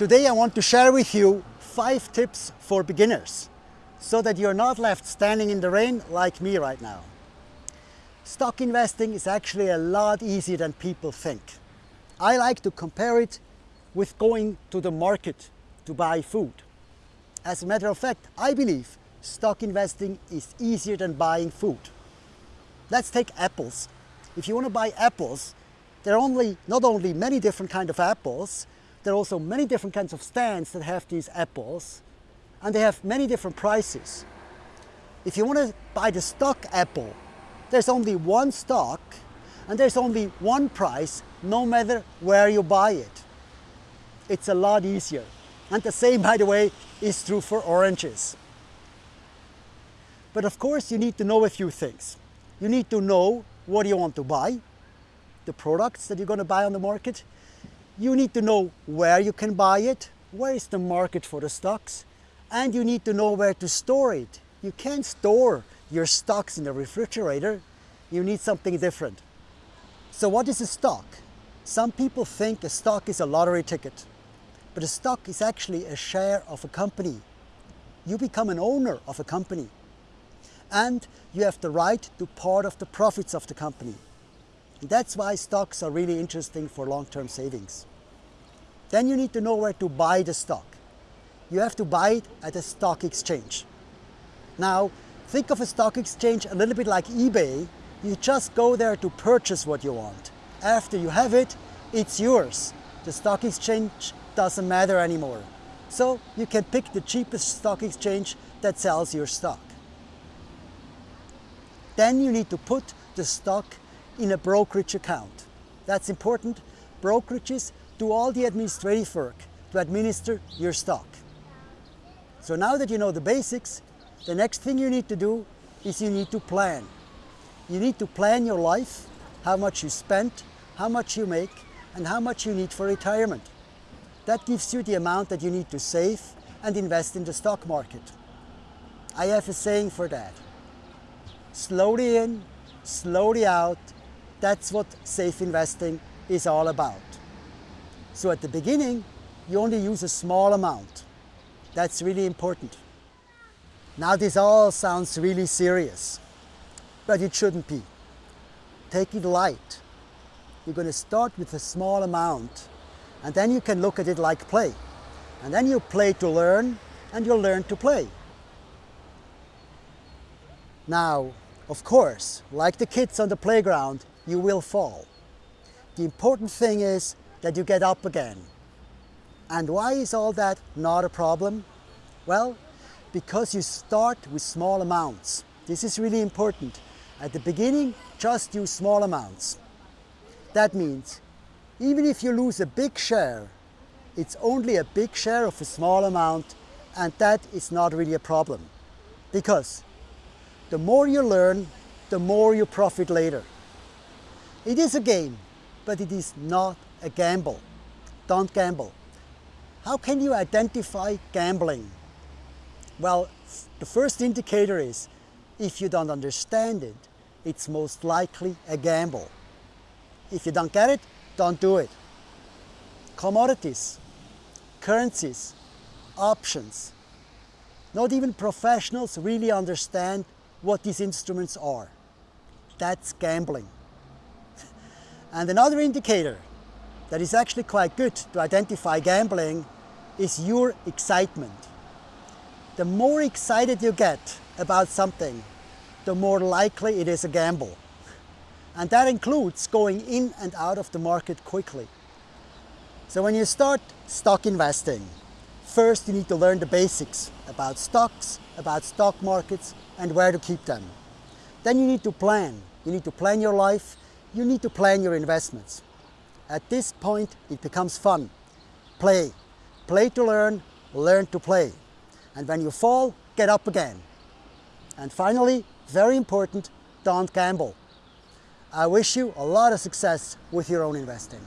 Today I want to share with you five tips for beginners so that you're not left standing in the rain like me right now. Stock investing is actually a lot easier than people think. I like to compare it with going to the market to buy food. As a matter of fact, I believe stock investing is easier than buying food. Let's take apples. If you want to buy apples, there are only, not only many different kinds of apples, there are also many different kinds of stands that have these apples, and they have many different prices. If you want to buy the stock apple, there's only one stock, and there's only one price, no matter where you buy it. It's a lot easier. And the same, by the way, is true for oranges. But of course, you need to know a few things. You need to know what you want to buy, the products that you're going to buy on the market. You need to know where you can buy it, where is the market for the stocks, and you need to know where to store it. You can't store your stocks in the refrigerator. You need something different. So what is a stock? Some people think a stock is a lottery ticket, but a stock is actually a share of a company. You become an owner of a company and you have the right to part of the profits of the company. That's why stocks are really interesting for long-term savings. Then you need to know where to buy the stock. You have to buy it at a stock exchange. Now, think of a stock exchange a little bit like eBay. You just go there to purchase what you want. After you have it, it's yours. The stock exchange doesn't matter anymore. So you can pick the cheapest stock exchange that sells your stock. Then you need to put the stock in a brokerage account. That's important. Brokerages do all the administrative work to administer your stock. So now that you know the basics, the next thing you need to do is you need to plan. You need to plan your life, how much you spend, how much you make, and how much you need for retirement. That gives you the amount that you need to save and invest in the stock market. I have a saying for that slowly in, slowly out. That's what safe investing is all about. So at the beginning, you only use a small amount. That's really important. Now this all sounds really serious, but it shouldn't be. Take it light. You're going to start with a small amount and then you can look at it like play. And then you play to learn and you'll learn to play. Now, of course, like the kids on the playground, you will fall. The important thing is that you get up again. And why is all that not a problem? Well, because you start with small amounts. This is really important. At the beginning, just use small amounts. That means even if you lose a big share, it's only a big share of a small amount and that is not really a problem. Because the more you learn, the more you profit later. It is a game, but it is not a gamble. Don't gamble. How can you identify gambling? Well, the first indicator is if you don't understand it, it's most likely a gamble. If you don't get it, don't do it. Commodities, currencies, options. Not even professionals really understand what these instruments are. That's gambling. And another indicator that is actually quite good to identify gambling is your excitement. The more excited you get about something, the more likely it is a gamble. And that includes going in and out of the market quickly. So when you start stock investing, first you need to learn the basics about stocks, about stock markets, and where to keep them. Then you need to plan. You need to plan your life. You need to plan your investments. At this point, it becomes fun. Play. Play to learn, learn to play. And when you fall, get up again. And finally, very important, don't gamble. I wish you a lot of success with your own investing.